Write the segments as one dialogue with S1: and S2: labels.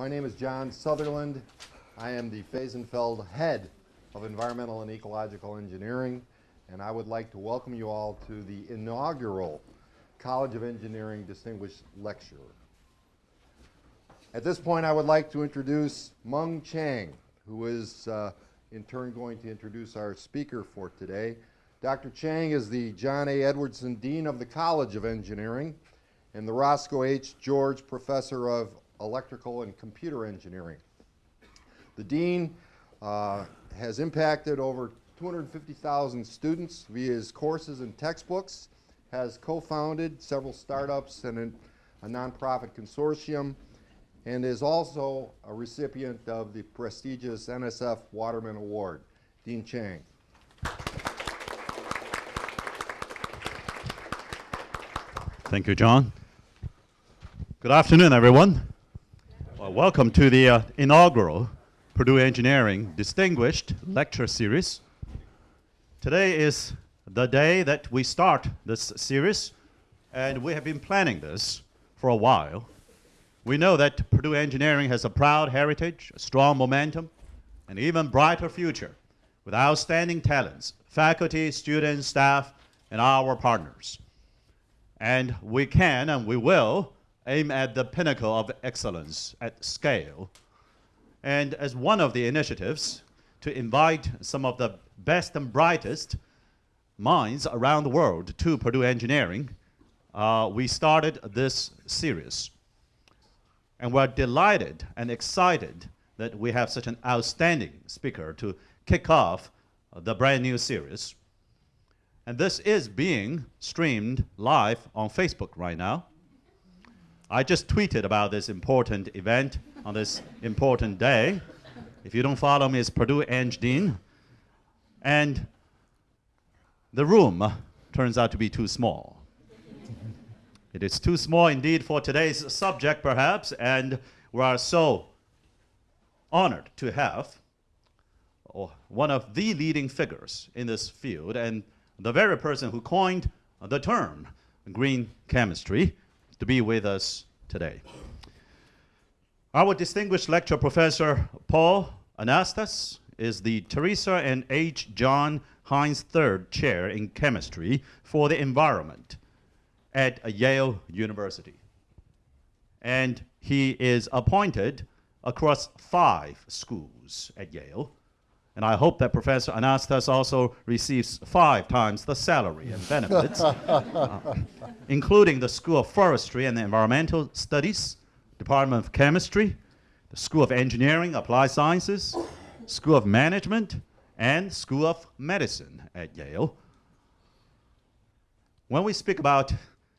S1: My name is John Sutherland. I am the Fehsenfeld Head of Environmental and Ecological Engineering, and I would like to welcome you all to the inaugural College of Engineering Distinguished Lecturer. At this point, I would like to introduce Mung Chiang, who is uh, in turn going to introduce our speaker for today. Dr. Chiang is the John A. Edwardson Dean of the College of Engineering and the Roscoe H. George Professor of Electrical and Computer Engineering. The Dean uh, has impacted over 250,000 students via his courses and textbooks, has co-founded several startups and an, a nonprofit consortium, and is also a recipient of the prestigious NSF Waterman Award. Dean Chiang.
S2: Thank you, John. Good afternoon, everyone. Well, welcome to the uh, inaugural Purdue Engineering Distinguished Lecture Series. Today is the day that we start this series, and we have been planning this for a while. We know that Purdue Engineering has a proud heritage, a strong momentum, an even brighter future with outstanding talents, faculty, students, staff, and our partners. And we can and we will aim at the pinnacle of excellence at scale. And as one of the initiatives to invite some of the best and brightest minds around the world to Purdue Engineering, uh, we started this series. And we're delighted and excited that we have such an outstanding speaker to kick off the brand new series. And this is being streamed live on Facebook right now. I just tweeted about this important event on this important day. If you don't follow me, it's Purdue Eng Dean. And the room turns out to be too small. it is too small indeed for today's subject, perhaps, and we are so honored to have oh, one of the leading figures in this field and the very person who coined the term green chemistry to be with us today. Our distinguished lecture professor, Paul Anastas, is the Teresa and H. John Heinz III Chair in Chemistry for the Environment at Yale University. And he is appointed across five schools at Yale, and I hope that Professor Anastas also receives five times the salary and benefits, uh, including the School of Forestry and Environmental Studies, Department of Chemistry, the School of Engineering, Applied Sciences, School of Management, and School of Medicine at Yale. When we speak about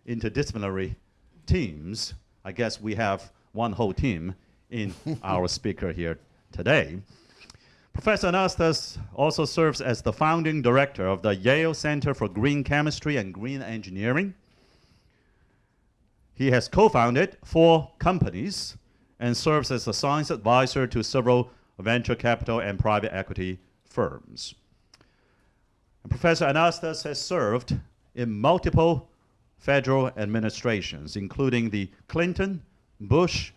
S2: interdisciplinary teams, I guess we have one whole team in our speaker here today. Professor Anastas also serves as the founding director of the Yale Center for Green Chemistry and Green Engineering. He has co-founded four companies and serves as a science advisor to several venture capital and private equity firms. And Professor Anastas has served in multiple federal administrations, including the Clinton, Bush,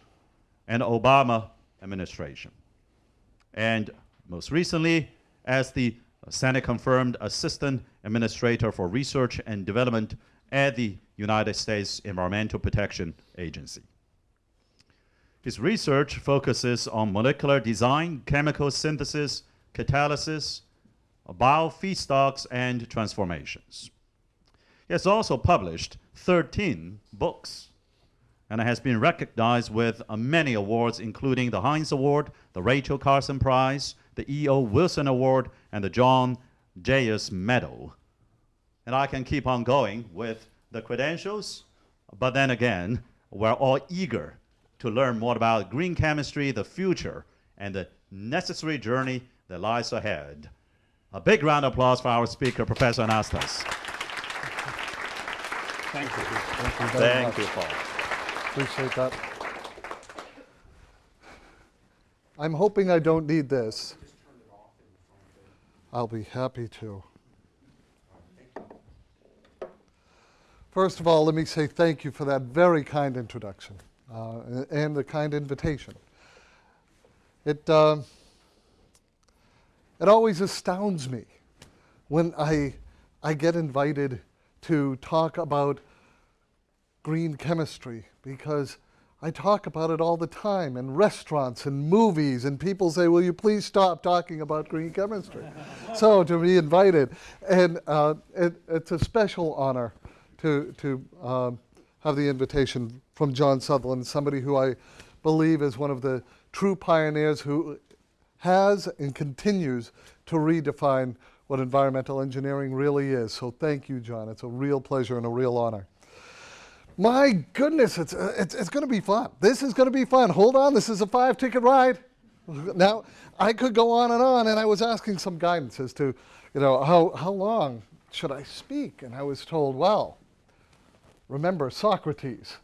S2: and Obama administration. And most recently as the Senate-confirmed Assistant Administrator for Research and Development at the United States Environmental Protection Agency. His research focuses on molecular design, chemical synthesis, catalysis, biofeedstocks, and transformations. He has also published 13 books and has been recognized with uh, many awards, including the Heinz Award, the Rachel Carson Prize, the E.O. Wilson Award, and the John Jeyes Medal. And I can keep on going with the credentials, but then again, we're all eager to learn more about green chemistry, the future, and the necessary journey that lies ahead. A big round of applause for our speaker, Professor Anastas.
S3: Thank you. Thank you,
S2: Thank you, Paul.
S3: Appreciate that. I'm hoping I don't need this. I'll be happy to. First of all, let me say thank you for that very kind introduction uh, and the kind invitation. It, um it always astounds me when I, I get invited to talk about green chemistry because I talk about it all the time in restaurants and movies, and people say, Will you please stop talking about green chemistry? so to be invited, and uh, it, it's a special honor to, to um, have the invitation from John Sutherland, somebody who I believe is one of the true pioneers who has and continues to redefine what environmental engineering really is. So thank you, John. It's a real pleasure and a real honor. My goodness, it's, uh, it's, it's going to be fun. This is going to be fun. Hold on, this is a five ticket ride. Now, I could go on and on, and I was asking some guidance as to, you know, how, how long should I speak? And I was told, well, remember Socrates.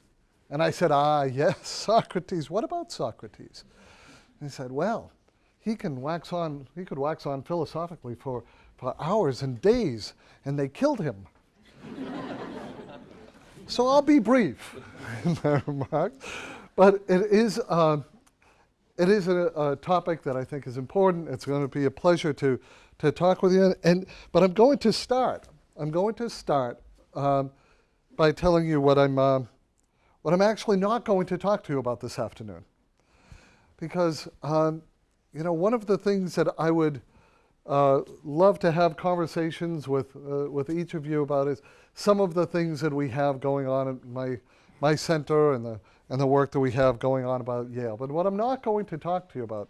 S3: And I said, ah, yes, Socrates. What about Socrates? And he said, well, he can wax on, he could wax on philosophically for, for hours and days, and they killed him. So I'll be brief in my remarks. But it is, uh, it is a, a, topic that I think is important. It's going to be a pleasure to, to talk with you. And, but I'm going to start. I'm going to start um, by telling you what I'm, uh, what I'm actually not going to talk to you about this afternoon. Because um, you know, one of the things that I would uh, love to have conversations with, uh, with each of you about is some of the things that we have going on at my, my center and the, and the work that we have going on about Yale. But what I'm not going to talk to you about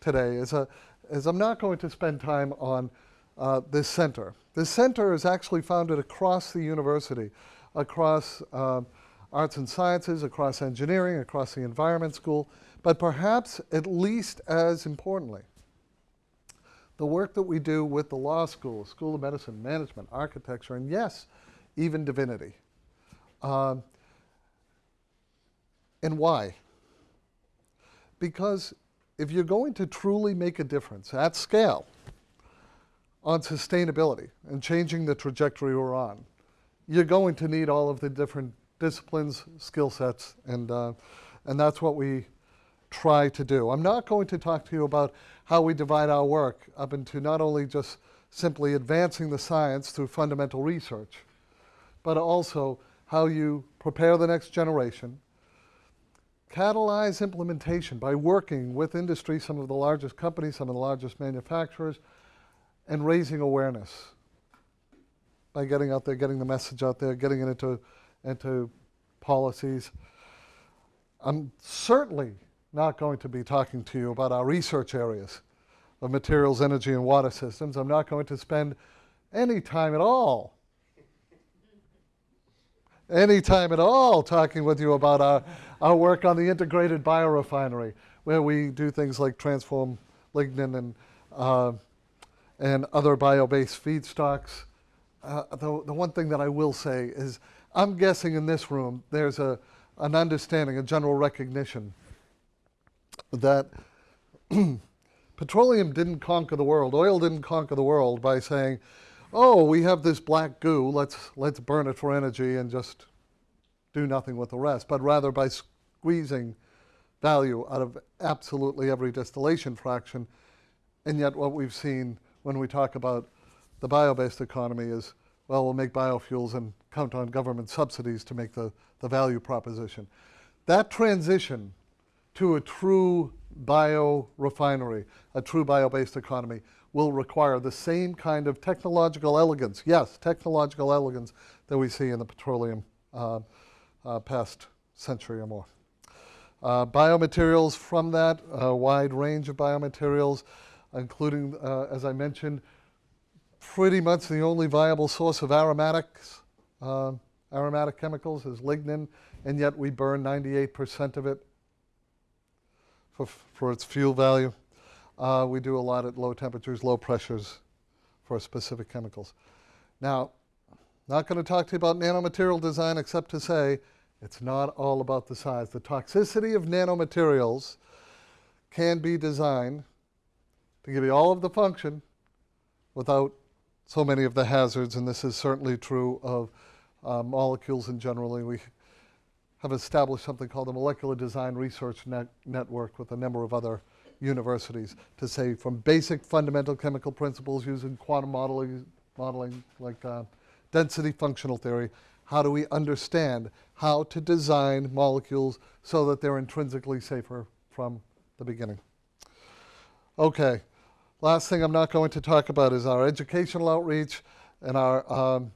S3: today is, a, is I'm not going to spend time on uh, this center. This center is actually founded across the university, across um, arts and sciences, across engineering, across the environment school, but perhaps at least as importantly, the work that we do with the law school, School of Medicine, Management, Architecture, and yes, even divinity. Um, and why? Because if you're going to truly make a difference at scale on sustainability and changing the trajectory we're on, you're going to need all of the different disciplines, skill sets, and, uh, and that's what we try to do. I'm not going to talk to you about how we divide our work up into not only just simply advancing the science through fundamental research, but also how you prepare the next generation, catalyze implementation by working with industry, some of the largest companies, some of the largest manufacturers, and raising awareness by getting out there, getting the message out there, getting it into, into policies. I'm certainly not going to be talking to you about our research areas of materials, energy, and water systems. I'm not going to spend any time at all, any time at all talking with you about our, our work on the integrated biorefinery, where we do things like transform lignin and, uh, and other bio-based feedstocks. Uh, the, the one thing that I will say is I'm guessing in this room there's a, an understanding, a general recognition that petroleum didn't conquer the world, oil didn't conquer the world by saying, oh, we have this black goo, let's, let's burn it for energy and just do nothing with the rest, but rather by squeezing value out of absolutely every distillation fraction. And yet what we've seen when we talk about the bio-based economy is, well, we'll make biofuels and count on government subsidies to make the, the value proposition. That transition to a true biorefinery, a true bio-based economy, will require the same kind of technological elegance, yes, technological elegance that we see in the petroleum uh, uh, past century or more. Uh, biomaterials from that, a wide range of biomaterials, including, uh, as I mentioned, pretty much the only viable source of aromatics, uh, aromatic chemicals is lignin, and yet we burn 98% of it for, for its fuel value. Uh, we do a lot at low temperatures, low pressures for specific chemicals. Now, not going to talk to you about nanomaterial design except to say it's not all about the size. The toxicity of nanomaterials can be designed to give you all of the function without so many of the hazards, and this is certainly true of uh, molecules in generally. We have established something called the Molecular Design Research Net Network with a number of other universities to say from basic fundamental chemical principles using quantum modeling, modeling like uh, density functional theory, how do we understand how to design molecules so that they're intrinsically safer from the beginning? Okay, last thing I'm not going to talk about is our educational outreach and our, um,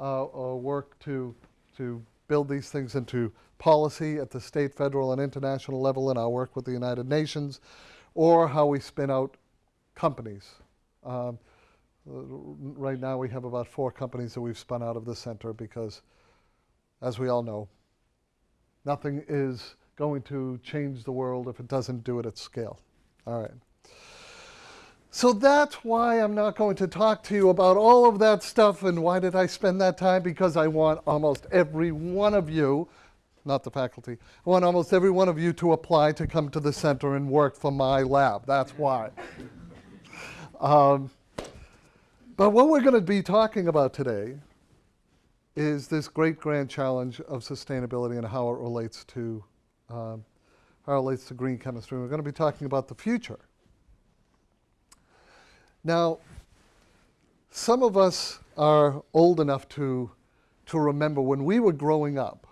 S3: uh, our work to, to build these things into policy at the state, federal, and international level in our work with the United Nations, or how we spin out companies. Um, right now, we have about four companies that we've spun out of the center because, as we all know, nothing is going to change the world if it doesn't do it at scale. All right. So that's why I'm not going to talk to you about all of that stuff and why did I spend that time? Because I want almost every one of you, not the faculty, I want almost every one of you to apply to come to the center and work for my lab. That's why. Um, but what we're going to be talking about today is this great grand challenge of sustainability and how it relates to um, how it relates to green chemistry. We're going to be talking about the future. Now, some of us are old enough to, to remember when we were growing up,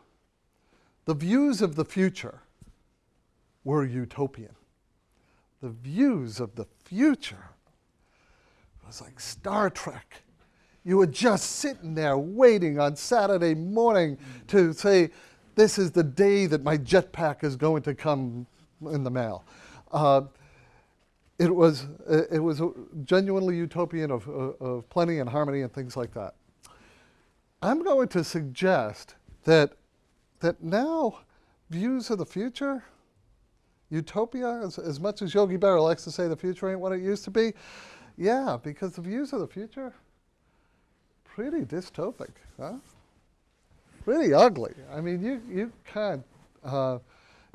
S3: the views of the future were utopian. The views of the future was like Star Trek. You were just sitting there waiting on Saturday morning to say, this is the day that my jetpack is going to come in the mail. Uh, it was, it was genuinely utopian of, of plenty and harmony and things like that. I'm going to suggest that, that now views of the future, utopia, as, as much as Yogi Berra likes to say the future ain't what it used to be, yeah, because the views of the future, pretty dystopic, huh? Pretty ugly. I mean, you, you can't, uh,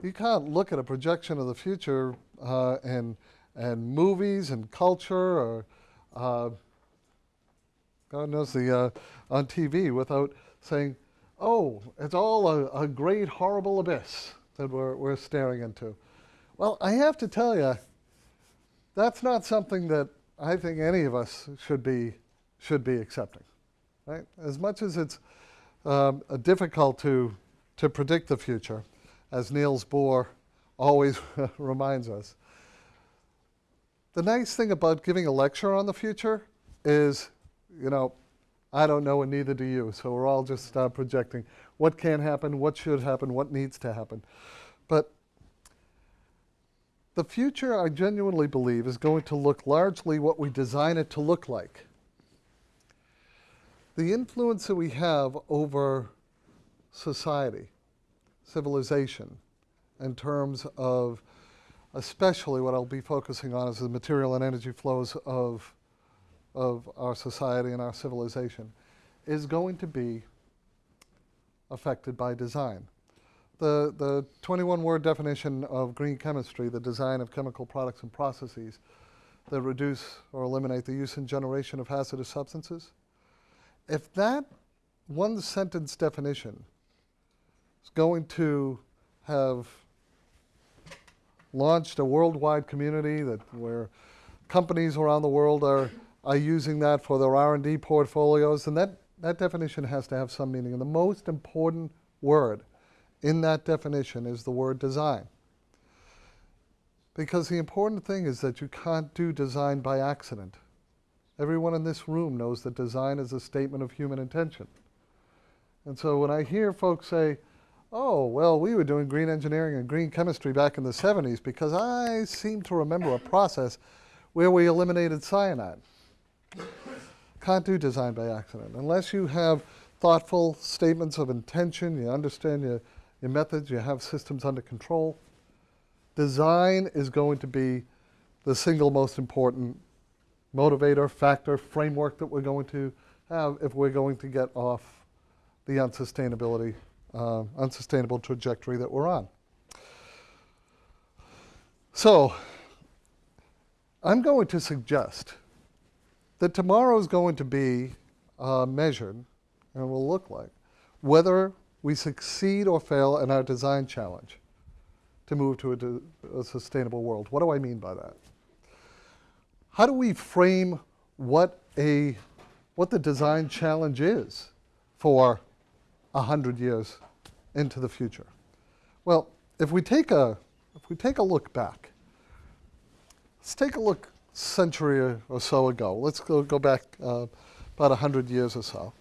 S3: you can't look at a projection of the future uh, and, and movies and culture or uh, God knows the uh, on TV without saying, "Oh, it's all a, a, great horrible abyss that we're we're staring into." Well, I have to tell you, that's not something that I think any of us should be should be accepting. Right? As much as it's um, difficult to to predict the future, as Niels Bohr always reminds us. The nice thing about giving a lecture on the future is, you know, I don't know and neither do you. So we're all just uh, projecting what can happen, what should happen, what needs to happen. But the future, I genuinely believe, is going to look largely what we design it to look like. The influence that we have over society, civilization, in terms of especially what I'll be focusing on is the material and energy flows of, of our society and our civilization, is going to be affected by design. The, the 21 word definition of green chemistry, the design of chemical products and processes that reduce or eliminate the use and generation of hazardous substances, if that one sentence definition is going to have launched a worldwide community that where companies around the world are, are using that for their R&D portfolios, and that, that definition has to have some meaning. And the most important word in that definition is the word design. Because the important thing is that you can't do design by accident. Everyone in this room knows that design is a statement of human intention. And so when I hear folks say, oh, well, we were doing green engineering and green chemistry back in the 70s because I seem to remember a process where we eliminated cyanide. Can't do design by accident. Unless you have thoughtful statements of intention, you understand your, your methods, you have systems under control, design is going to be the single most important motivator, factor, framework that we're going to have if we're going to get off the unsustainability uh, unsustainable trajectory that we're on. So, I'm going to suggest that tomorrow is going to be uh, measured and will look like whether we succeed or fail in our design challenge to move to a, a sustainable world. What do I mean by that? How do we frame what a what the design challenge is for a hundred years into the future? Well, if we take a if we take a look back, let's take a look a century or- or so ago. Let's go, go back uh, about 100 years or so.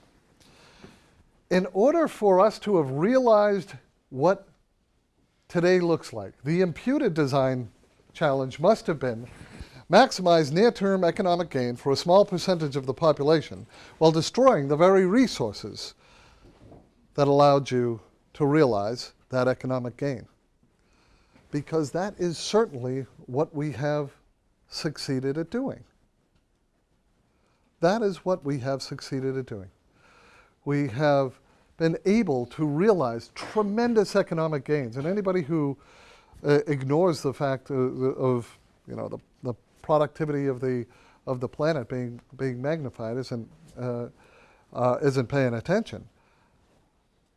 S3: In order for us to have realized what today looks like, the imputed design challenge must have been maximize near-term economic gain for a small percentage of the population while destroying the very resources that allowed you to realize that economic gain. Because that is certainly what we have succeeded at doing. That is what we have succeeded at doing. We have been able to realize tremendous economic gains, and anybody who uh, ignores the fact of, of you know the, the productivity of the of the planet being being magnified isn't uh, uh, isn't paying attention.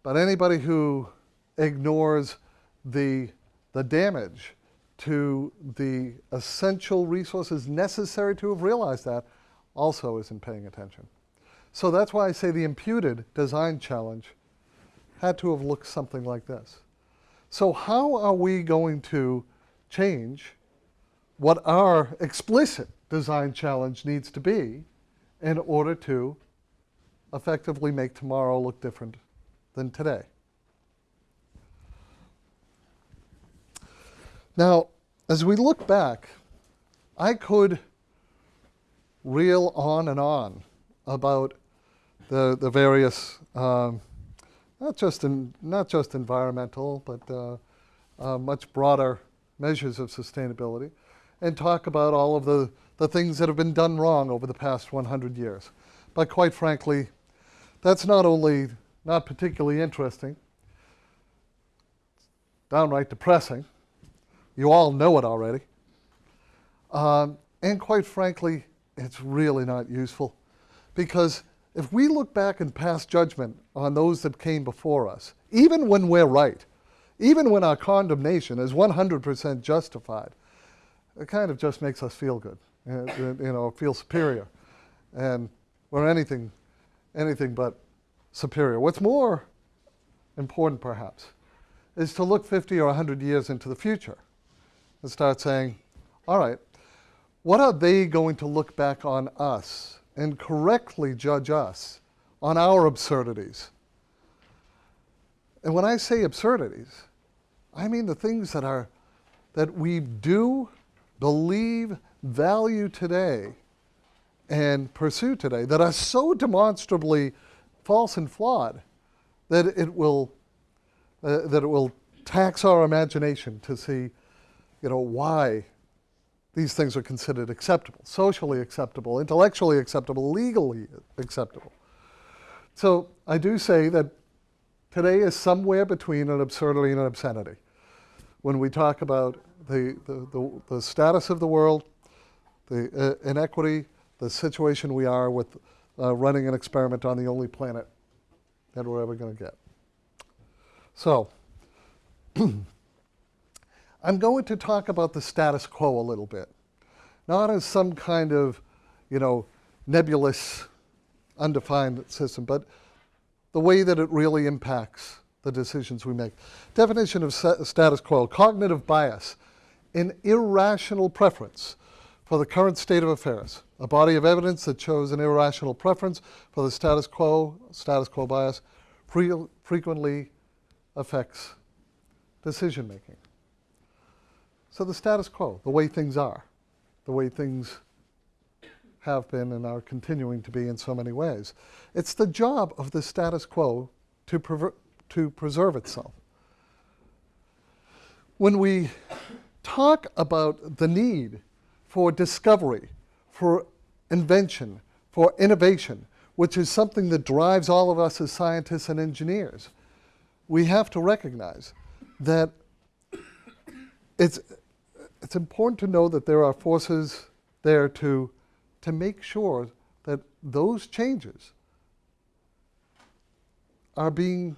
S3: But anybody who ignores the the damage to the essential resources necessary to have realized that also isn't paying attention. So that's why I say the imputed design challenge had to have looked something like this. So how are we going to change what our explicit design challenge needs to be in order to effectively make tomorrow look different than today? Now, as we look back, I could reel on and on about the, the various, um, not, just in, not just environmental, but uh, uh, much broader measures of sustainability, and talk about all of the, the things that have been done wrong over the past 100 years. But quite frankly, that's not only not particularly interesting, downright depressing. You all know it already. Um, and quite frankly, it's really not useful. Because if we look back and pass judgment on those that came before us, even when we're right, even when our condemnation is 100% justified, it kind of just makes us feel good, uh, you know, feel superior. And we're anything, anything but superior. What's more important, perhaps, is to look 50 or 100 years into the future and start saying, all right, what are they going to look back on us and correctly judge us on our absurdities? And when I say absurdities, I mean the things that are that we do, believe, value today, and pursue today that are so demonstrably false and flawed that it will uh, that it will tax our imagination to see, you know, why these things are considered acceptable, socially acceptable, intellectually acceptable, legally acceptable. So I do say that today is somewhere between an absurdity and an obscenity. When we talk about the, the, the, the status of the world, the uh, inequity, the situation we are with uh, running an experiment on the only planet that we're ever going to get. So, I'm going to talk about the status quo a little bit, not as some kind of, you know, nebulous, undefined system, but the way that it really impacts the decisions we make. Definition of status quo cognitive bias, an irrational preference for the current state of affairs, a body of evidence that shows an irrational preference for the status quo, status quo bias, fre- frequently affects decision making. So the status quo, the way things are, the way things have been and are continuing to be in so many ways. It's the job of the status quo to, to preserve itself. When we talk about the need for discovery, for invention, for innovation, which is something that drives all of us as scientists and engineers, we have to recognize that it's, it's important to know that there are forces there to, to make sure that those changes are being,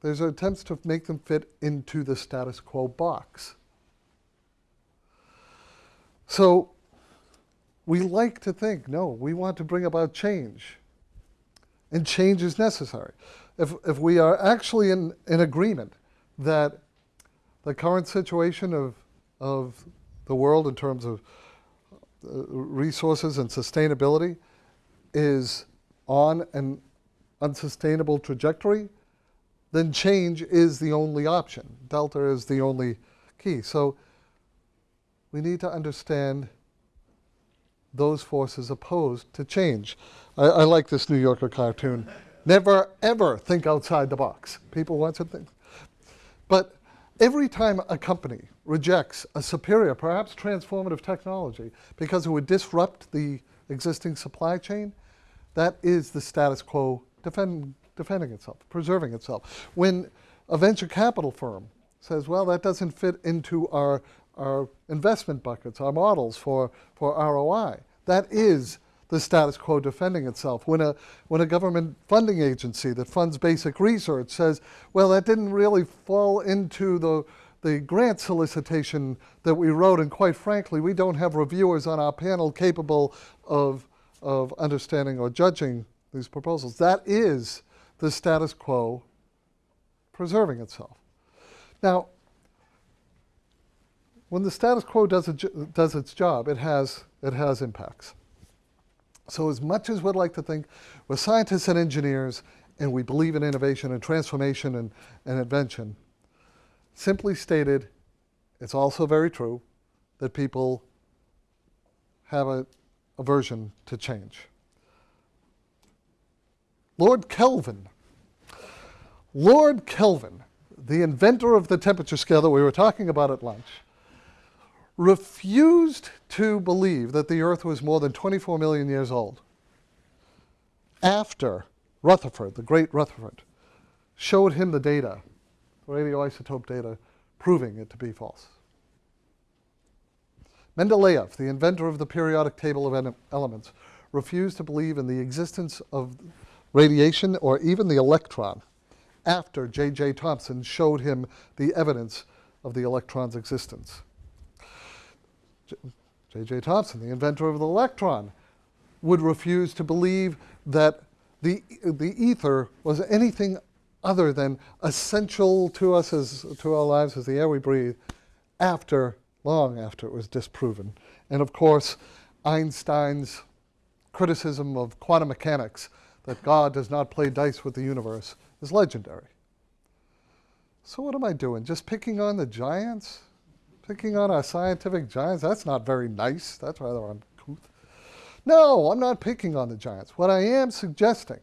S3: there's attempts to make them fit into the status quo box So we like to think, no, we want to bring about change. And change is necessary. If, if we are actually in, in agreement that the current situation of, of the world in terms of uh, resources and sustainability is on an unsustainable trajectory, then change is the only option. Delta is the only key. So we need to understand those forces opposed to change. I, I like this New Yorker cartoon. Never, ever think outside the box. People want to think. But every time a company rejects a superior, perhaps transformative technology because it would disrupt the existing supply chain, that is the status quo defend, defending itself, preserving itself. When a venture capital firm says, well, that doesn't fit into our, our investment buckets, our models for, for ROI, that is the status quo defending itself. When a, when a government funding agency that funds basic research says, well, that didn't really fall into the, the grant solicitation that we wrote, and quite frankly, we don't have reviewers on our panel capable of, of understanding or judging these proposals. That is the status quo preserving itself. Now, when the status quo does, does its job, it has, it has impacts. So as much as we'd like to think we're scientists and engineers and we believe in innovation and transformation and, and invention, simply stated, it's also very true that people have a aversion to change. Lord Kelvin. Lord Kelvin, the inventor of the temperature scale that we were talking about at lunch, refused to believe that the Earth was more than 24 million years old after Rutherford, the great Rutherford, showed him the data, the radioisotope data, proving it to be false. Mendeleev, the inventor of the periodic table of elements, refused to believe in the existence of radiation or even the electron after J.J. Thomson showed him the evidence of the electron's existence. J.J. Thomson, the inventor of the electron, would refuse to believe that the, the ether was anything other than essential to us as to our lives as the air we breathe after long after it was disproven. And of course einstein's criticism of quantum mechanics that god does not play dice with the universe is legendary. So what am i doing? Just picking on the giants picking on our scientific giants? That's not very nice. That's rather uncouth. No, I'm not picking on the giants. What I am suggesting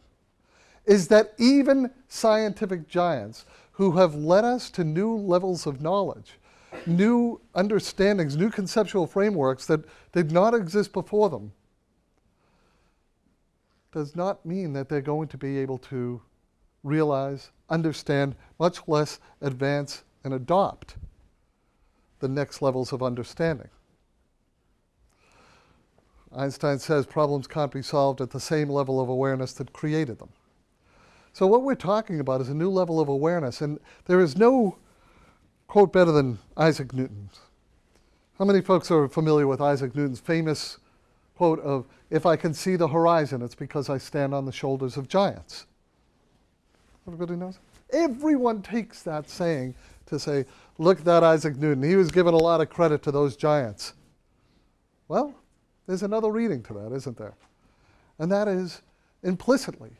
S3: is that even scientific giants who have led us to new levels of knowledge, new understandings, new conceptual frameworks that did not exist before them, does not mean that they're going to be able to realize, understand, much less advance and adopt the next levels of understanding. Einstein says problems can't be solved at the same level of awareness that created them. So what we're talking about is a new level of awareness, and there is no quote better than Isaac Newton's. How many folks are familiar with Isaac Newton's famous quote of, if I can see the horizon, it's because I stand on the shoulders of giants? Everybody knows? Everyone takes that saying to say, look at that Isaac Newton. He was given a lot of credit to those giants. Well, there's another reading to that, isn't there? And that is implicitly.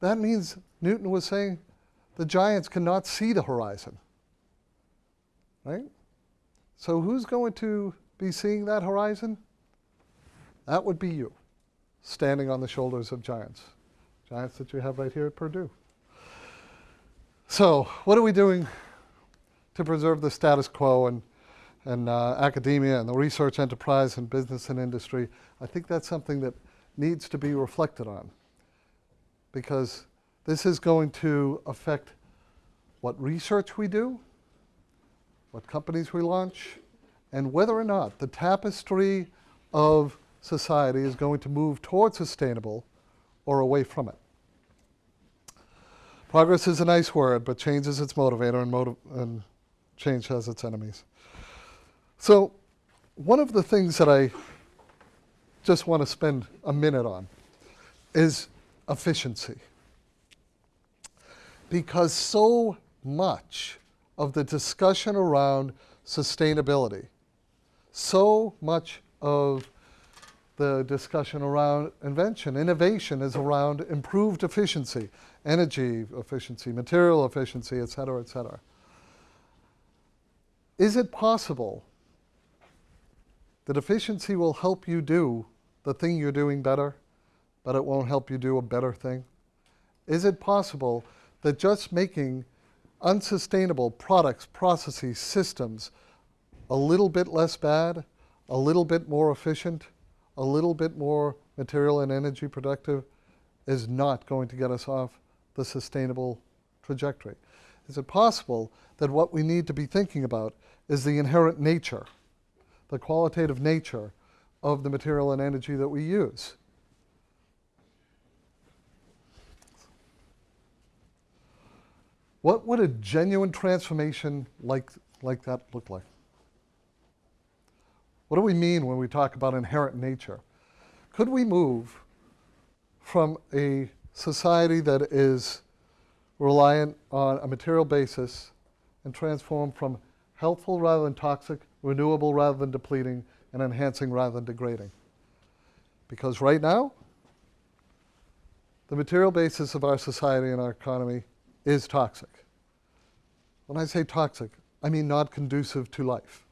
S3: That means Newton was saying the giants cannot see the horizon. Right? So who's going to be seeing that horizon? That would be you, standing on the shoulders of giants. Giants that you have right here at Purdue. So what are we doing to preserve the status quo and and uh, academia and the research enterprise and business and industry, I think that's something that needs to be reflected on because this is going to affect what research we do, what companies we launch, and whether or not the tapestry of society is going to move towards sustainable or away from it. Progress is a nice word, but change is its motivator and, motiv and change has its enemies. So one of the things that I just want to spend a minute on is efficiency. Because so much of the discussion around sustainability, so much of the discussion around invention, innovation is around improved efficiency, energy efficiency, material efficiency, et cetera, et cetera. Is it possible that efficiency will help you do the thing you're doing better, but it won't help you do a better thing? Is it possible that just making unsustainable products, processes, systems a little bit less bad, a little bit more efficient, a little bit more material and energy productive is not going to get us off the sustainable trajectory? Is it possible that what we need to be thinking about is the inherent nature, the qualitative nature of the material and energy that we use? What would a genuine transformation like, like that look like? What do we mean when we talk about inherent nature? Could we move from a society that is reliant on a material basis and transform from helpful rather than toxic, renewable rather than depleting, and enhancing rather than degrading? Because right now, the material basis of our society and our economy is toxic. When I say toxic, I mean not conducive to life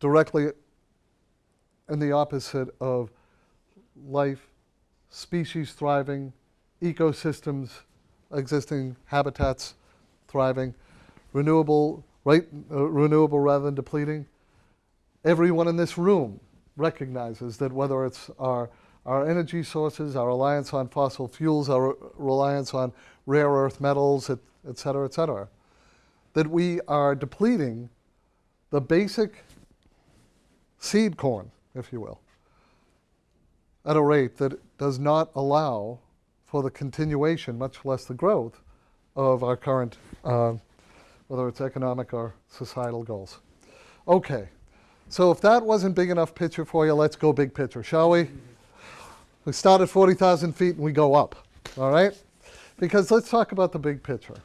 S3: directly in the opposite of life, species thriving, ecosystems existing, habitats thriving, renewable, right, uh, renewable rather than depleting. Everyone in this room recognizes that whether it's our, our energy sources, our reliance on fossil fuels, our reliance on rare earth metals, et, et cetera, et cetera, that we are depleting the basic seed corn, if you will, at a rate that does not allow for the continuation, much less the growth, of our current, uh, whether it's economic or societal goals. Okay, so if that wasn't big enough picture for you, let's go big picture, shall we? We start at 40,000 feet and we go up, all right? Because let's talk about the big picture.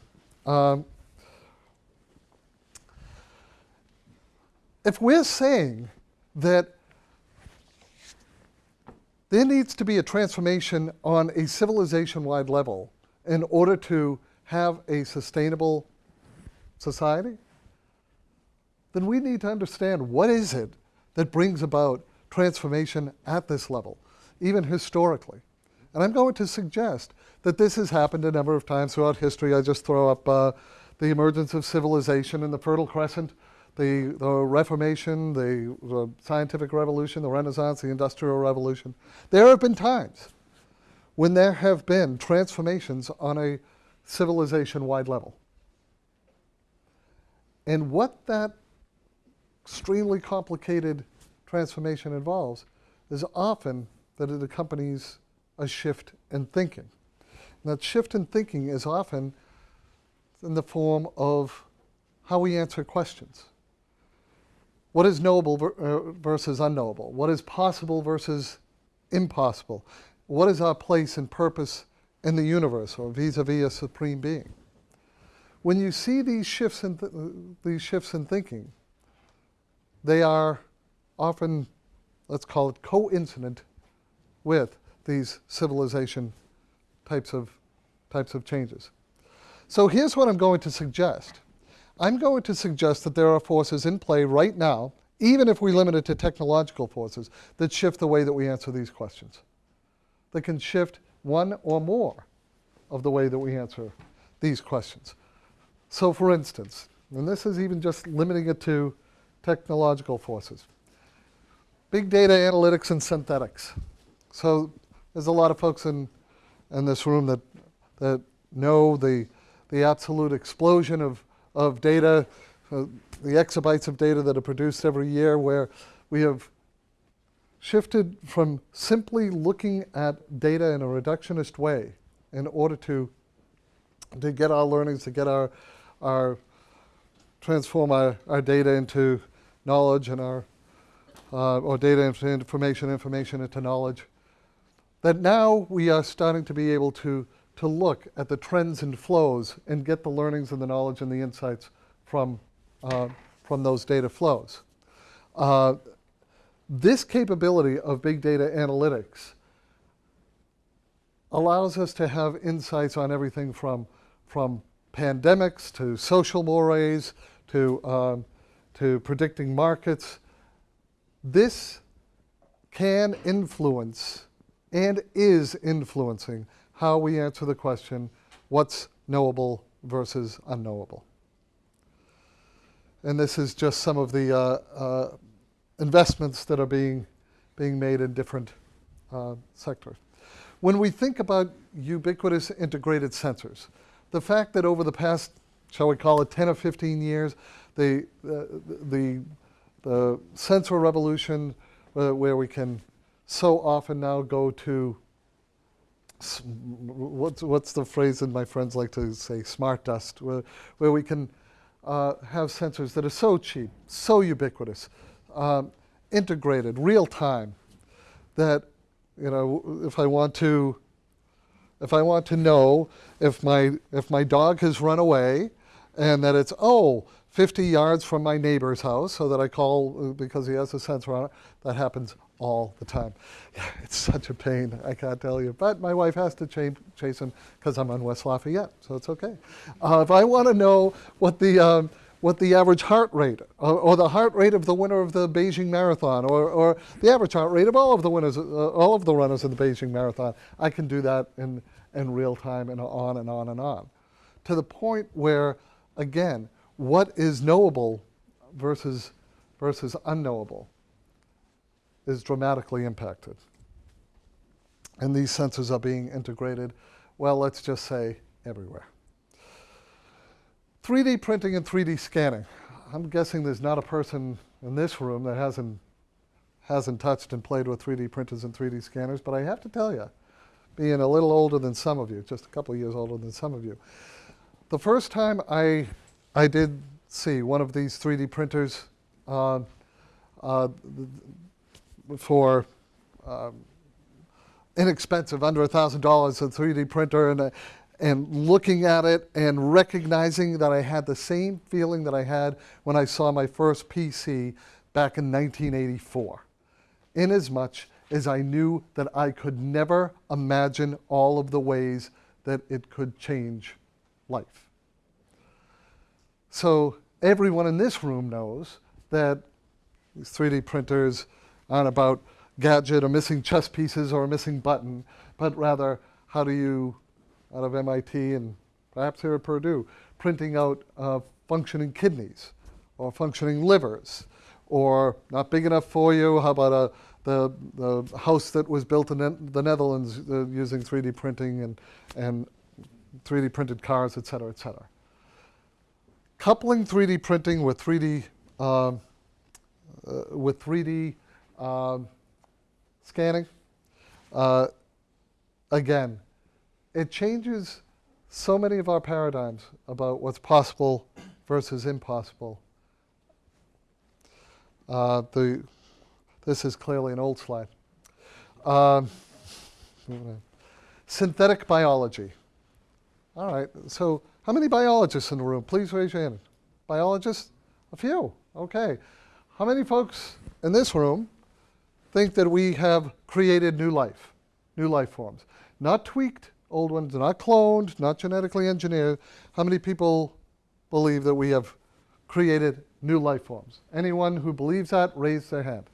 S3: Um, if we're saying that there needs to be a transformation on a civilization-wide level in order to have a sustainable society, then we need to understand what is it that brings about transformation at this level, even historically. And I'm going to suggest that this has happened a number of times throughout history. I just throw up uh, the emergence of civilization in the Fertile Crescent the, the Reformation, the, the scientific revolution, the Renaissance, the Industrial Revolution. There have been times when there have been transformations on a civilization-wide level. And what that extremely complicated transformation involves is often that it accompanies a shift in thinking. And that shift in thinking is often in the form of how we answer questions. What is knowable uh, versus unknowable? What is possible versus impossible? What is our place and purpose in the universe or vis-a-vis -vis a supreme being? When you see these shifts in, th these shifts in thinking, they are often, let's call it coincident with these civilization types of, types of changes. So here's what I'm going to suggest. I'm going to suggest that there are forces in play right now, even if we limit it to technological forces, that shift the way that we answer these questions. That can shift one or more of the way that we answer these questions. So for instance, and this is even just limiting it to technological forces, big data analytics and synthetics. So there's a lot of folks in, in this room that, that know the, the absolute explosion of of data, uh, the exabytes of data that are produced every year, where we have shifted from simply looking at data in a reductionist way in order to, to get our learnings, to get our, our transform our, our data into knowledge and our, uh, or data into information, information into knowledge, that now we are starting to be able to, to look at the trends and flows and get the learnings and the knowledge and the insights from, uh, from those data flows. Uh, this capability of big data analytics allows us to have insights on everything from, from pandemics to social mores to, um, to predicting markets. This can influence and is influencing how we answer the question, what's knowable versus unknowable? And this is just some of the uh, uh, investments that are being, being made in different uh, sectors. When we think about ubiquitous integrated sensors, the fact that over the past, shall we call it 10 or 15 years, the, the, the sensor revolution uh, where we can so often now go to what's, what's the phrase that my friends like to say, smart dust, where, where we can uh, have sensors that are so cheap, so ubiquitous, um, integrated, real time, that you know, if I want to, if I want to know if my if my dog has run away, and that it's oh 50 yards from my neighbor's house, so that I call uh, because he has a sensor on it. That happens all the time. It's such a pain, I can't tell you. But my wife has to chase, chase him because I'm on West Lafayette, so it's okay. Uh, if I want to know what the um, what the average heart rate or, or, the heart rate of the winner of the Beijing Marathon or, or the average heart rate of all of the winners, uh, all of the runners in the Beijing Marathon. I can do that in, in real time and on and on and on. To the point where, again, what is knowable versus, versus unknowable is dramatically impacted. And these sensors are being integrated, well, let's just say everywhere. 3D printing and 3D scanning. I'm guessing there's not a person in this room that hasn't, hasn't touched and played with 3D printers and 3D scanners, but I have to tell you, being a little older than some of you, just a couple years older than some of you, the first time I, I did see one of these 3D printers uh, uh, for um, inexpensive, under $1,000, a 3D printer, and and looking at it and recognizing that I had the same feeling that I had when I saw my first PC back in 1984. Inasmuch as much as I knew that I could never imagine all of the ways that it could change life. So everyone in this room knows that these 3D printers aren't about gadget or missing chess pieces or a missing button, but rather how do you out of MIT and perhaps here at Purdue, printing out uh, functioning kidneys or functioning livers, or not big enough for you, how about a, the, the house that was built in the Netherlands uh, using 3D printing and, and 3D printed cars, et cetera, et cetera. Coupling 3D printing with 3D, uh, uh, with 3D um, scanning, uh, again, it changes so many of our paradigms about what's possible versus impossible. Uh, the, this is clearly an old slide. Um, synthetic biology. All right, so how many biologists in the room? Please raise your hand. Biologists? A few, okay. How many folks in this room think that we have created new life, new life forms? Not tweaked, old ones, not cloned, not genetically engineered. How many people believe that we have created new life forms? Anyone who believes that, raise their hand.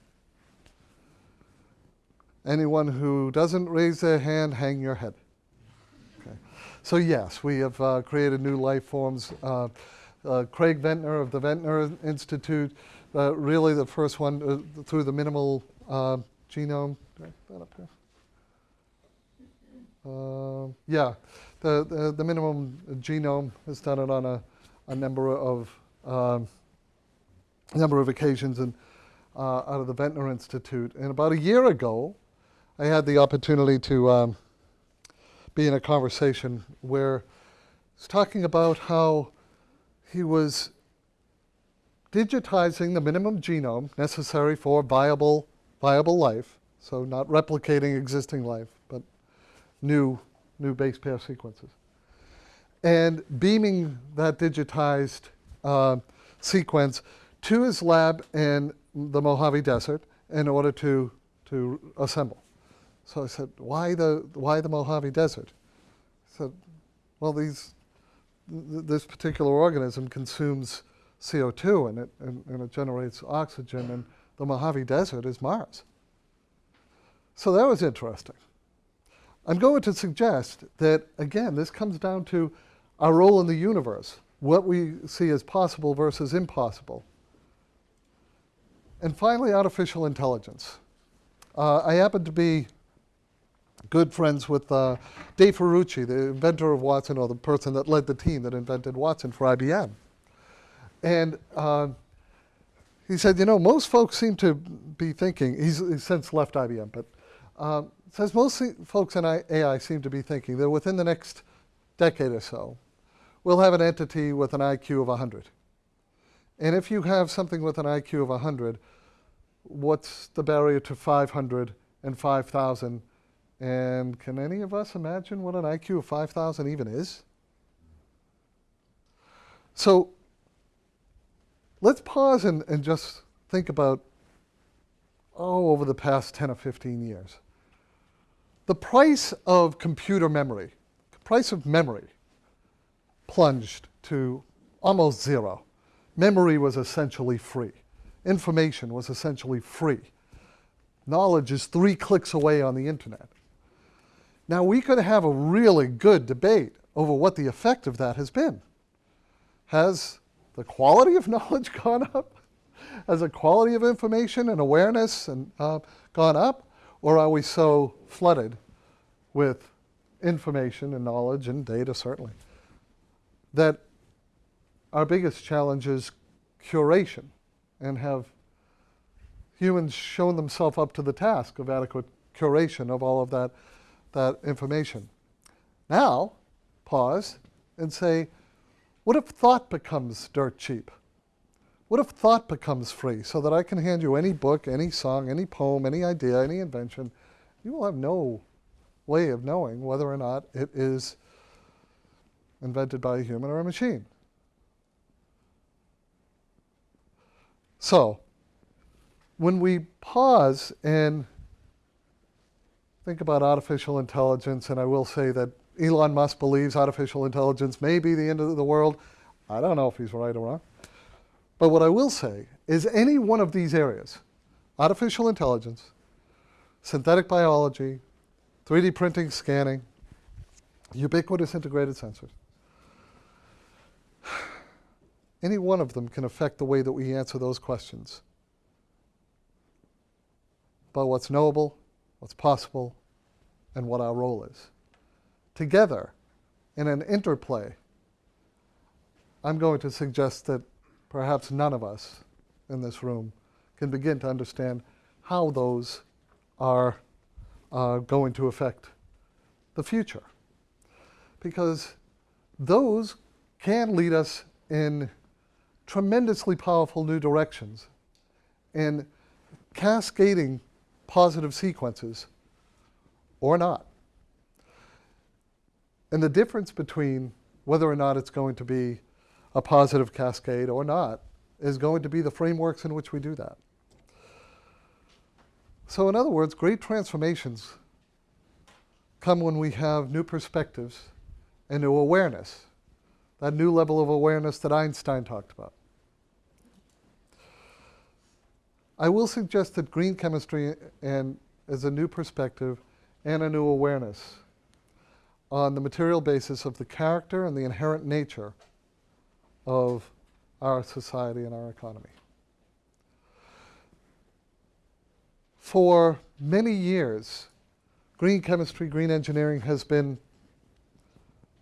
S3: Anyone who doesn't raise their hand, hang your head. Okay. So yes, we have uh, created new life forms. Uh, uh, Craig Venter of the Venter Institute, uh, really the first one uh, through the minimal uh, genome. That up here? Uh, yeah, the, the, the, minimum genome has done it on a, a number of um, number of occasions and uh, out of the Venter Institute. And about a year ago, I had the opportunity to um, be in a conversation where he's talking about how he was digitizing the minimum genome necessary for viable, viable life, so not replicating existing life, but new, new base pair sequences, and beaming that digitized uh, sequence to his lab in the Mojave Desert in order to, to assemble. So I said, why the, why the Mojave Desert? I said, well, these, th- this particular organism consumes CO2 and it, and, and it generates oxygen, and the Mojave Desert is Mars. So that was interesting. I'm going to suggest that, again, this comes down to our role in the universe, what we see as possible versus impossible. And finally, artificial intelligence. Uh, I happen to be good friends with uh, Dave Ferrucci, the inventor of Watson, or the person that led the team that invented Watson for IBM. And uh, he said, you know, most folks seem to be thinking, he's, he's since left IBM, but um, says most folks in AI seem to be thinking that within the next decade or so, we'll have an entity with an IQ of 100. And if you have something with an IQ of 100, what's the barrier to 500 and 5,000? And can any of us imagine what an IQ of 5,000 even is? So let's pause and, and just think about, oh, over the past 10 or 15 years. The price of computer memory, the price of memory, plunged to almost zero. Memory was essentially free. Information was essentially free. Knowledge is three clicks away on the internet. Now, we could have a really good debate over what the effect of that has been. Has the quality of knowledge gone up? Has the quality of information and awareness and, uh, gone up? Or are we so flooded with information and knowledge and data, certainly, that our biggest challenge is curation and have humans shown themselves up to the task of adequate curation of all of that, that information. Now, pause and say, what if thought becomes dirt cheap? What if thought becomes free so that I can hand you any book, any song, any poem, any idea, any invention? You will have no way of knowing whether or not it is invented by a human or a machine. So, when we pause and think about artificial intelligence, and I will say that Elon Musk believes artificial intelligence may be the end of the world. I don't know if he's right or wrong. But what I will say is any one of these areas, artificial intelligence, synthetic biology, 3D printing, scanning, ubiquitous integrated sensors, any one of them can affect the way that we answer those questions about what's knowable, what's possible, and what our role is. Together, in an interplay, I'm going to suggest that perhaps none of us in this room can begin to understand how those are uh, going to affect the future. Because those can lead us in tremendously powerful new directions in cascading positive sequences or not. And the difference between whether or not it's going to be a positive cascade or not is going to be the frameworks in which we do that. So, in other words, great transformations come when we have new perspectives and new awareness, that new level of awareness that Einstein talked about. I will suggest that green chemistry and is a new perspective and a new awareness on the material basis of the character and the inherent nature of our society and our economy. For many years, green chemistry, green engineering has been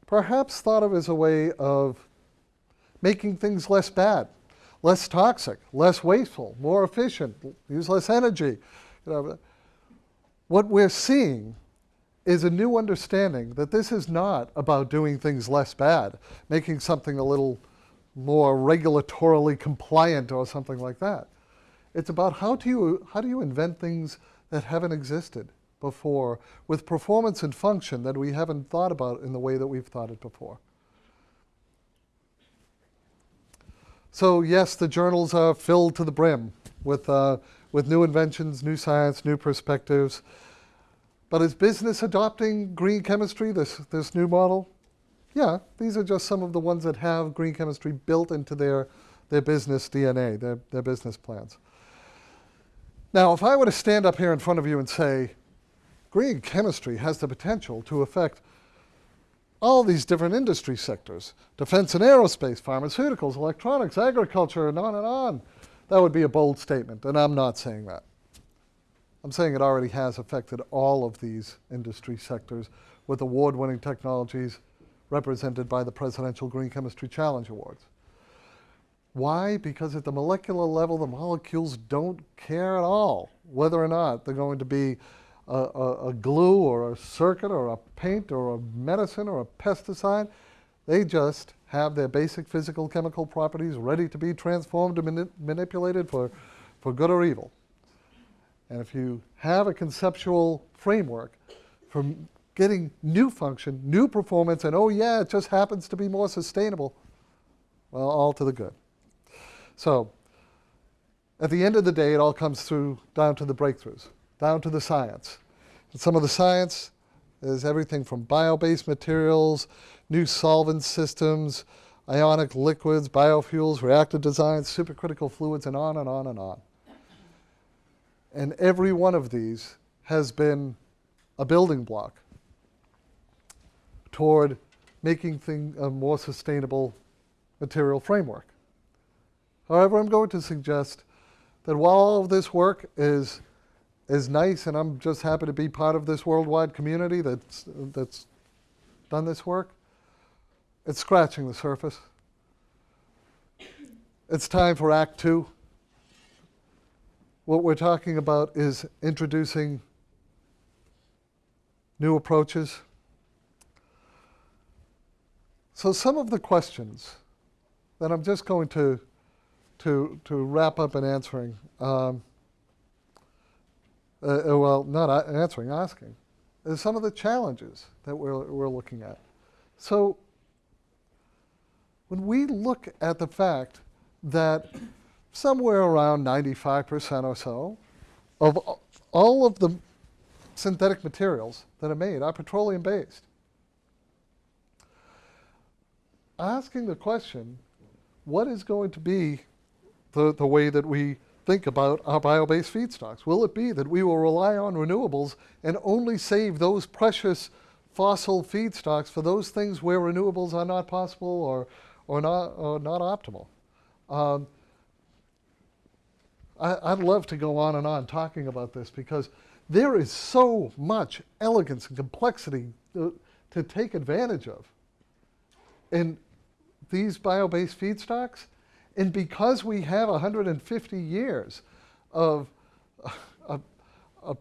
S3: perhaps thought of as a way of making things less bad, less toxic, less wasteful, more efficient, use less energy. You know, what we're seeing is a new understanding that this is not about doing things less bad, making something a little more regulatorily compliant or something like that. It's about how do you, how do you invent things that haven't existed before with performance and function that we haven't thought about in the way that we've thought it before. So yes, the journals are filled to the brim with, uh, with new inventions, new science, new perspectives. But is business adopting green chemistry, this, this new model? Yeah, these are just some of the ones that have green chemistry built into their, their business DNA, their, their business plans. Now, if I were to stand up here in front of you and say, green chemistry has the potential to affect all these different industry sectors, defense and aerospace, pharmaceuticals, electronics, agriculture, and on and on, that would be a bold statement, and I'm not saying that. I'm saying it already has affected all of these industry sectors with award-winning technologies represented by the Presidential Green Chemistry Challenge Awards. Why? Because at the molecular level, the molecules don't care at all whether or not they're going to be a, a, a, glue or a circuit or a paint or a medicine or a pesticide. They just have their basic physical chemical properties ready to be transformed and mani manipulated for, for good or evil. And if you have a conceptual framework for getting new function, new performance, and oh yeah, it just happens to be more sustainable, well, all to the good. So at the end of the day, it all comes through down to the breakthroughs, down to the science. And some of the science is everything from bio-based materials, new solvent systems, ionic liquids, biofuels, reactor designs, supercritical fluids, and on and on and on. And every one of these has been a building block toward making thing, a more sustainable material framework. However, I'm going to suggest that while all of this work is, is nice, and I'm just happy to be part of this worldwide community that's, that's done this work, it's scratching the surface. It's time for Act Two. What we're talking about is introducing new approaches. So some of the questions that I'm just going to, to, to wrap up in answering, um, uh, uh well, not answering, asking, is some of the challenges that we're, we're looking at. So when we look at the fact that somewhere around 95% or so of all of the synthetic materials that are made are petroleum based. Asking the question, what is going to be the, the way that we think about our bio-based feedstocks? Will it be that we will rely on renewables and only save those precious fossil feedstocks for those things where renewables are not possible or, or, not, or not optimal? Um, I, would love to go on and on talking about this because there is so much elegance and complexity to, to take advantage of in these bio-based feedstocks. And because we have 150 years of, of, of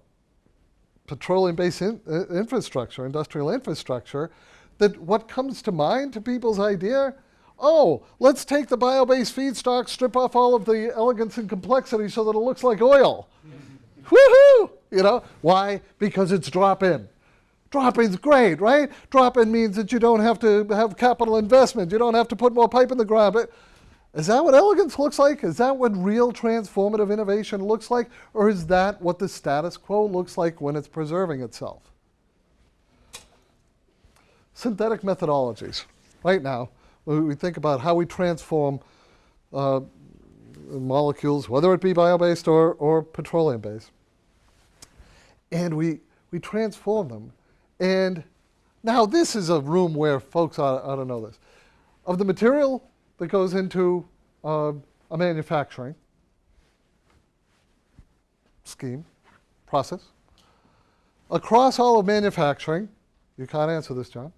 S3: petroleum-based in, uh, infrastructure, industrial infrastructure, that what comes to mind to people's idea oh, let's take the bio-based feedstock, strip off all of the elegance and complexity so that it looks like oil. Woohoo! You know, why? Because it's drop-in. Drop-in's great, right? Drop-in means that you don't have to have capital investment. You don't have to put more pipe in the ground. But is that what elegance looks like? Is that what real transformative innovation looks like? Or is that what the status quo looks like when it's preserving itself? Synthetic methodologies. Right now, we think about how we transform uh, molecules, whether it be bio-based or, or petroleum-based. And we, we transform them. And now this is a room where folks ought, ought to know this. Of the material that goes into uh, a manufacturing scheme, process, across all of manufacturing, you can't answer this, John,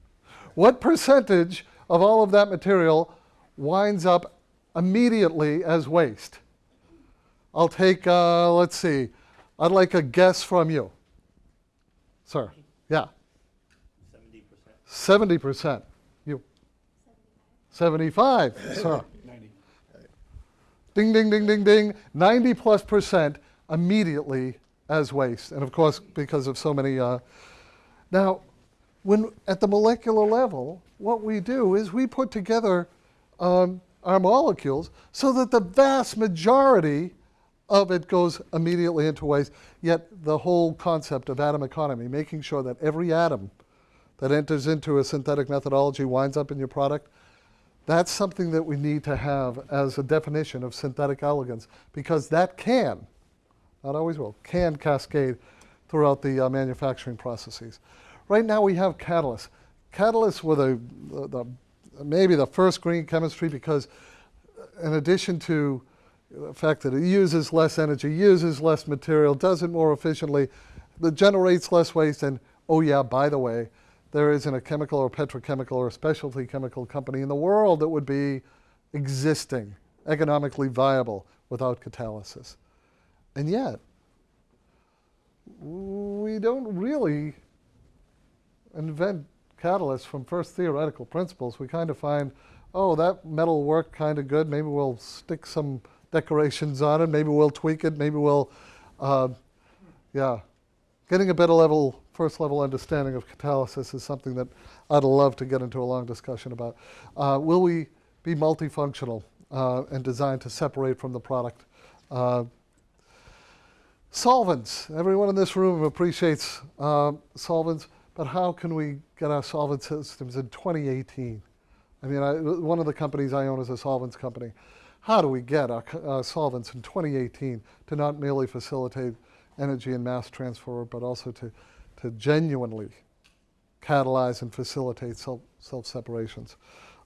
S3: what percentage of all of that material winds up immediately as waste. I'll take, uh, let's see, I'd like a guess from you. Sir, yeah. 70%. 70%. You? 75, sir. 95%. ding, ding, ding, ding, ding, 90 plus percent immediately as waste. And of course, because of so many. Uh, now, when at the molecular level, what we do is we put together um, our molecules so that the vast majority of it goes immediately into waste. Yet the whole concept of atom economy, making sure that every atom that enters into a synthetic methodology winds up in your product, that's something that we need to have as a definition of synthetic elegance because that can, not always will, can cascade throughout the uh, manufacturing processes. Right now we have catalysts. Catalysts were the, the, the, maybe the first green chemistry because in addition to the fact that it uses less energy, uses less material, does it more efficiently, that generates less waste, and oh yeah, by the way, there isn't a chemical or petrochemical or specialty chemical company in the world that would be existing, economically viable without catalysis. And yet, we don't really invent catalysts from first theoretical principles. We kind of find, oh, that metal worked kind of good. Maybe we'll stick some decorations on it. Maybe we'll tweak it. Maybe we'll, uh, yeah. Getting a better level, first level understanding of catalysis is something that I'd love to get into a long discussion about. Uh, will we be multifunctional uh, and designed to separate from the product? Uh, solvents. Everyone in this room appreciates uh, solvents, but how can we get our solvent systems in 2018? I mean, I, one of the companies I own is a solvents company. How do we get our uh, solvents in 2018 to not merely facilitate energy and mass transfer, but also to, to genuinely catalyze and facilitate self, self-separations.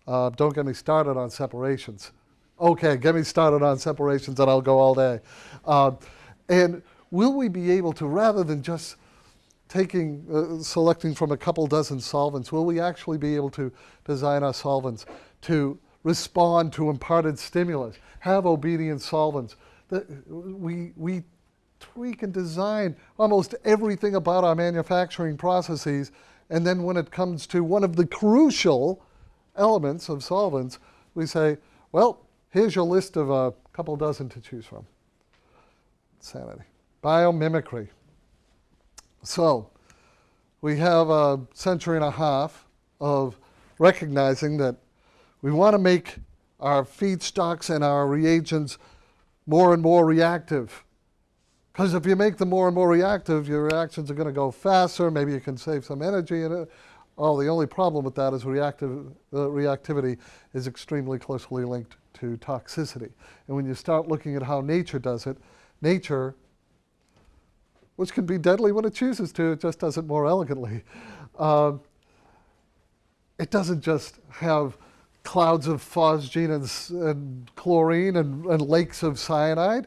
S3: Uh, don't get me started on separations. Okay, get me started on separations and I'll go all day. Uh, and will we be able to, rather than just taking, uh, selecting from a couple dozen solvents, will we actually be able to design our solvents to respond to imparted stimulus, have obedient solvents? That we, we tweak and design almost everything about our manufacturing processes. And then when it comes to one of the crucial elements of solvents, we say, well, here's your list of a couple dozen to choose from. Sanity. Biomimicry. So we have a century and a half of recognizing that we want to make our feedstocks and our reagents more and more reactive because if you make them more and more reactive, your reactions are going to go faster. Maybe you can save some energy in it. Oh, the only problem with that is reactive, uh, reactivity is extremely closely linked to toxicity. And when you start looking at how nature does it, nature, which can be deadly when it chooses to, it just does it more elegantly. Um, it doesn't just have clouds of phosgene and, and chlorine and, and lakes of cyanide.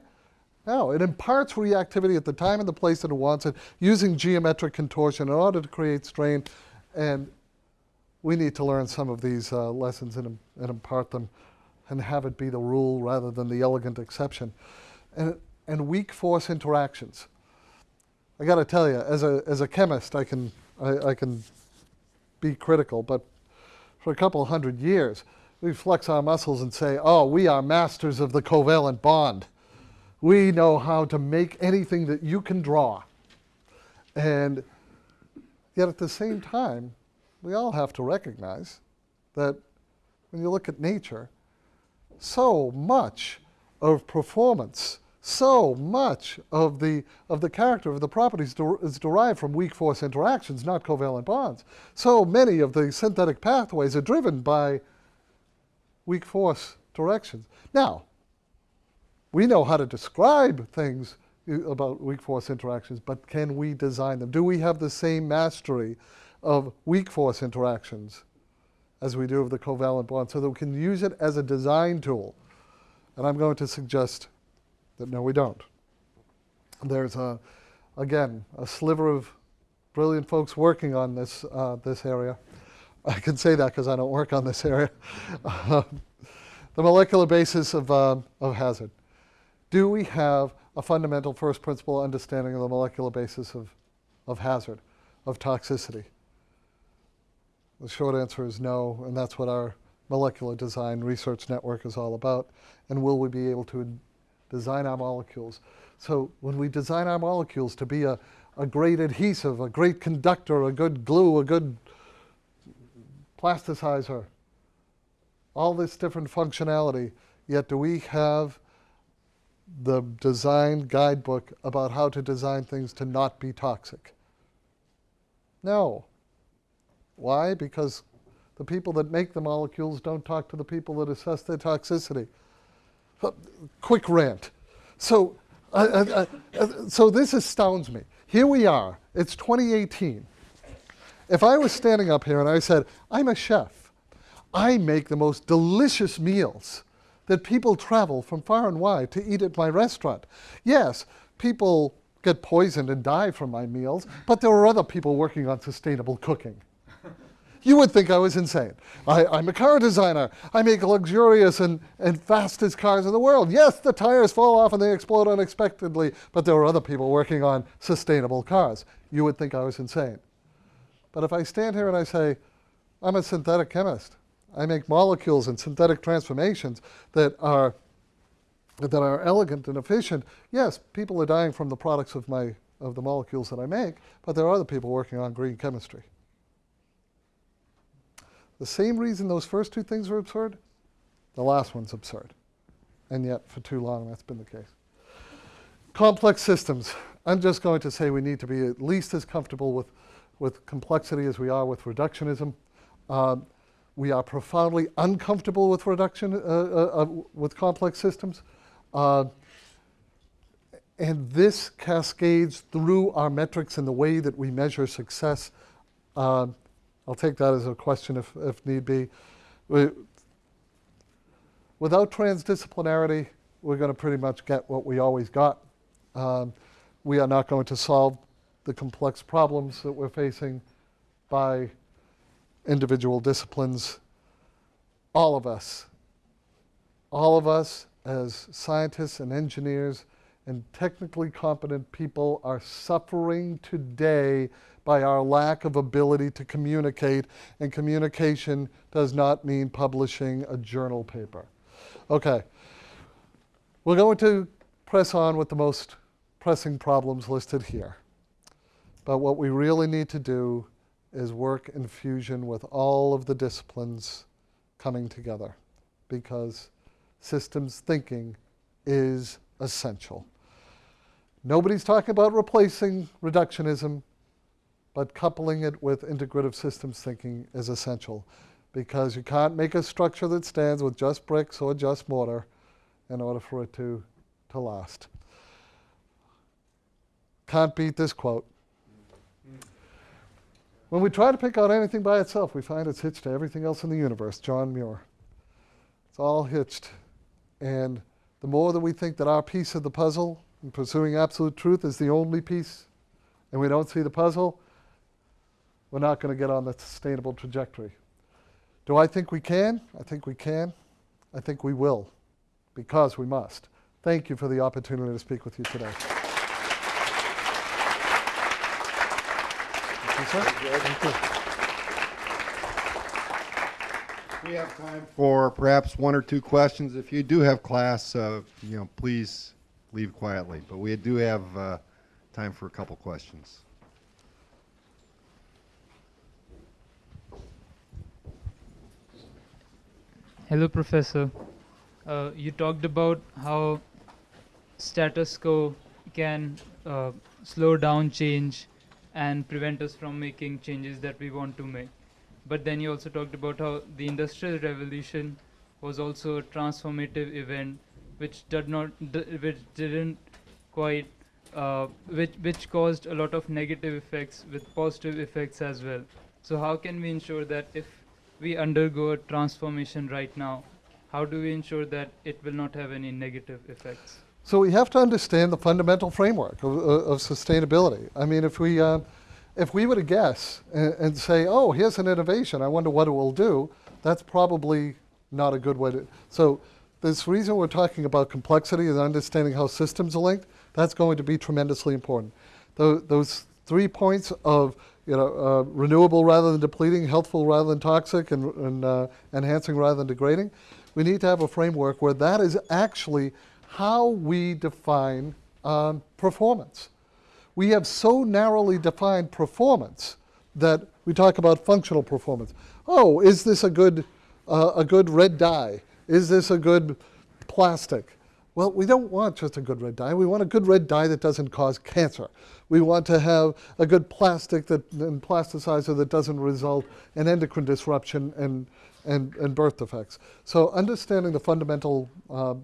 S3: No, it imparts reactivity at the time and the place that it wants it, using geometric contortion in order to create strain. And we need to learn some of these uh, lessons and, and, impart them and have it be the rule rather than the elegant exception. And, and weak force interactions. I got to tell you, as a, as a chemist, I can, I, I can be critical, but for a couple hundred years, we flex our muscles and say, oh, we are masters of the covalent bond. We know how to make anything that you can draw. And yet at the same time, we all have to recognize that when you look at nature, so much of performance, so much of the, of the character of the properties der is derived from weak force interactions, not covalent bonds. So many of the synthetic pathways are driven by weak force directions. Now, we know how to describe things about weak force interactions, but can we design them? Do we have the same mastery of weak force interactions as we do of the covalent bond so that we can use it as a design tool? And I'm going to suggest that no, we don't. There's, a, again, a sliver of brilliant folks working on this, uh, this area. I can say that because I don't work on this area. the molecular basis of, uh, of hazard do we have a fundamental first principle understanding of the molecular basis of, of hazard, of toxicity? The short answer is no, and that's what our molecular design research network is all about. And will we be able to design our molecules? So when we design our molecules to be a, a great adhesive, a great conductor, a good glue, a good plasticizer, all this different functionality, yet do we have the design guidebook about how to design things to not be toxic? No. Why? Because the people that make the molecules don't talk to the people that assess their toxicity. Uh, Quick rant. So, uh, uh, uh, so this astounds me. Here we are. It's 2018. If I was standing up here and I said, I'm a chef, I make the most delicious meals that people travel from far and wide to eat at my restaurant. Yes, people get poisoned and die from my meals, but there are other people working on sustainable cooking. You would think I was insane. I, I'm a car designer. I make luxurious and, and fastest cars in the world. Yes, the tires fall off and they explode unexpectedly, but there are other people working on sustainable cars. You would think I was insane. But if I stand here and I say, I'm a synthetic chemist, I make molecules and synthetic transformations that are, that are elegant and efficient, yes, people are dying from the products of, my, of the molecules that I make, but there are other people working on green chemistry. The same reason those first two things were absurd, the last one's absurd. And yet, for too long, that's been the case. Complex systems. I'm just going to say we need to be at least as comfortable with, with complexity as we are with reductionism. Um, we are profoundly uncomfortable with reduction, uh, uh, uh, with complex systems. Uh, and this cascades through our metrics and the way that we measure success. Uh, I'll take that as a question if, if need be. We, without transdisciplinarity, we're going to pretty much get what we always got. Um, we are not going to solve the complex problems that we're facing by individual disciplines. All of us, all of us as scientists and engineers and technically competent people are suffering today by our lack of ability to communicate, and communication does not mean publishing a journal paper. Okay, we're going to press on with the most pressing problems listed here. But what we really need to do is work in fusion with all of the disciplines coming together because systems thinking is essential. Nobody's talking about replacing reductionism, but coupling it with integrative systems thinking is essential because you can't make a structure that stands with just bricks or just mortar in order for it to, to last. Can't beat this quote. When we try to pick out anything by itself, we find it's hitched to everything else in the universe. John Muir. It's all hitched. And the more that we think that our piece of the puzzle in pursuing absolute truth is the only piece, and we don't see the puzzle, we're not going to get on the sustainable trajectory. Do I think we can? I think we can. I think we will, because we must. Thank you for the opportunity to speak with you today. Thank you, sir. Thank you.
S1: We have time for perhaps one or two questions. If you do have class, uh, you know, please leave quietly. But we do have uh, time for a couple questions.
S4: Hello, Professor. Uh, you talked about how status quo can uh, slow down change and prevent us from making changes that we want to make. But then you also talked about how the Industrial Revolution was also a transformative event, which did not, which didn't quite, uh, which which caused a lot of negative effects with positive effects as well. So how can we ensure that if we undergo a transformation right now, how do we ensure that it will not have any negative effects?
S3: So we have to understand the fundamental framework of, of of sustainability. I mean, if we, uh, if we were to guess and, and say, oh, here's an innovation, I wonder what it will do, that's probably not a good way to. So this reason we're talking about complexity and understanding how systems are linked, that's going to be tremendously important. Tho- those three points of you know, uh, renewable rather than depleting, healthful rather than toxic, and, and uh, enhancing rather than degrading. We need to have a framework where that is actually how we define um, performance. We have so narrowly defined performance that we talk about functional performance. Oh, is this a good, uh, a good red dye? Is this a good plastic? Well, we don't want just a good red dye. We want a good red dye that doesn't cause cancer. We want to have a good plastic that, and plasticizer that doesn't result in endocrine disruption and, and, and birth defects. So understanding the fundamental uh,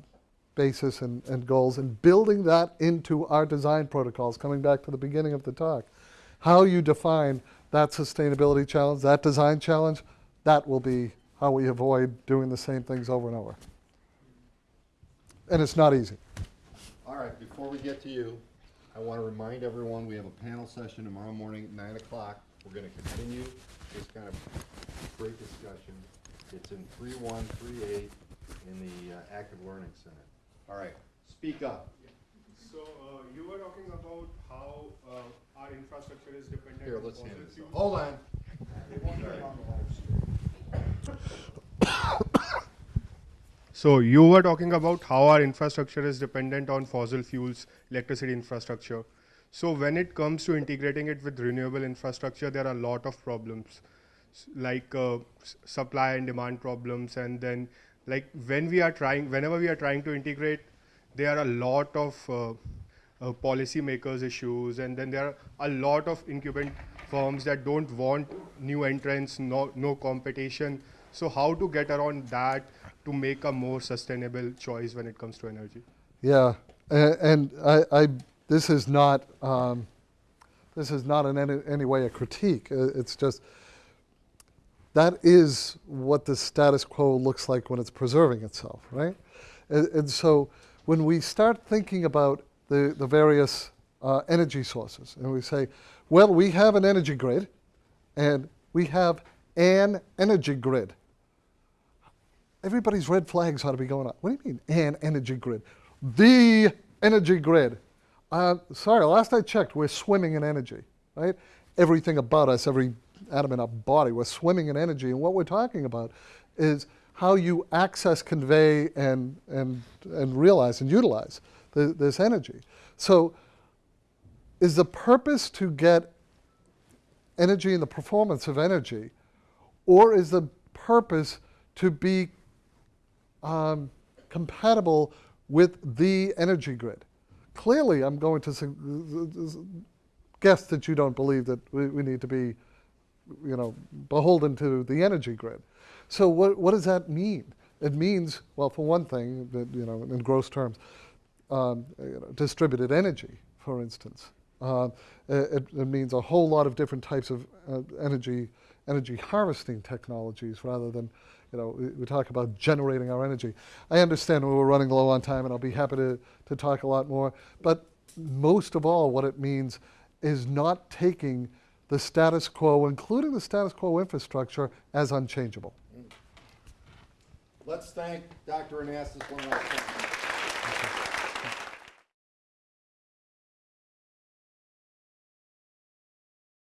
S3: basis and, and goals and building that into our design protocols, coming back to the beginning of the talk, how you define that sustainability challenge, that design challenge, that will be how we avoid doing the same things over and over. And it's not easy.
S1: All right, before we get to you, I want to remind everyone, we have a panel session tomorrow morning at nine o'clock. We're going to continue this kind of great discussion. It's in three one, three eight, in the uh, Active Learning Center. All right, speak up.
S5: So, uh, you were talking about how, uh, our infrastructure is dependent
S1: Here,
S5: on
S1: let's
S5: fossil
S1: hand this
S5: fuels.
S1: off. Hold on.
S5: So you were talking about how our infrastructure is dependent on fossil fuels, electricity infrastructure. So when it comes to integrating it with renewable infrastructure, there are a lot of problems, like uh, supply and demand problems, and then like when we are trying, whenever we are trying to integrate, there are a lot of uh, uh, policymakers issues, and then there are a lot of incumbent firms that don't want new entrants, no, no competition. So how to get around that to make a more sustainable choice when it comes to energy?
S3: Yeah, and, I, I, this is not, um, this is not in any, any way a critique. It's just, that is what the status quo looks like when it's preserving itself, right? And, and so when we start thinking about the, the various uh, energy sources, and we say, well, we have an energy grid, and we have an energy grid everybody's red flags ought to be going up. What do you mean, an energy grid? The energy grid. Uh, sorry, last I checked, we're swimming in energy, right? Everything about us, every atom in our body, we're swimming in energy. And what we're talking about is how you access, convey, and, and, and realize and utilize the, this energy. So, is the purpose to get energy and the performance of energy, or is the purpose to be um, compatible with the energy grid. Clearly, I'm going to guess that you don't believe that we, we need to be, you know, beholden to the energy grid. So what, what does that mean? It means, well, for one thing, that, you know, in gross terms, um, you know, distributed energy, for instance. Uh, it, it means a whole lot of different types of uh, energy, energy harvesting technologies rather than, you know, we, we talk about generating our energy. I understand we're running low on time and I'll be happy to, to talk a lot more, but most of all, what it means is not taking the status quo, including the status quo infrastructure, as unchangeable.
S1: Let's thank Dr. Anastas one last time.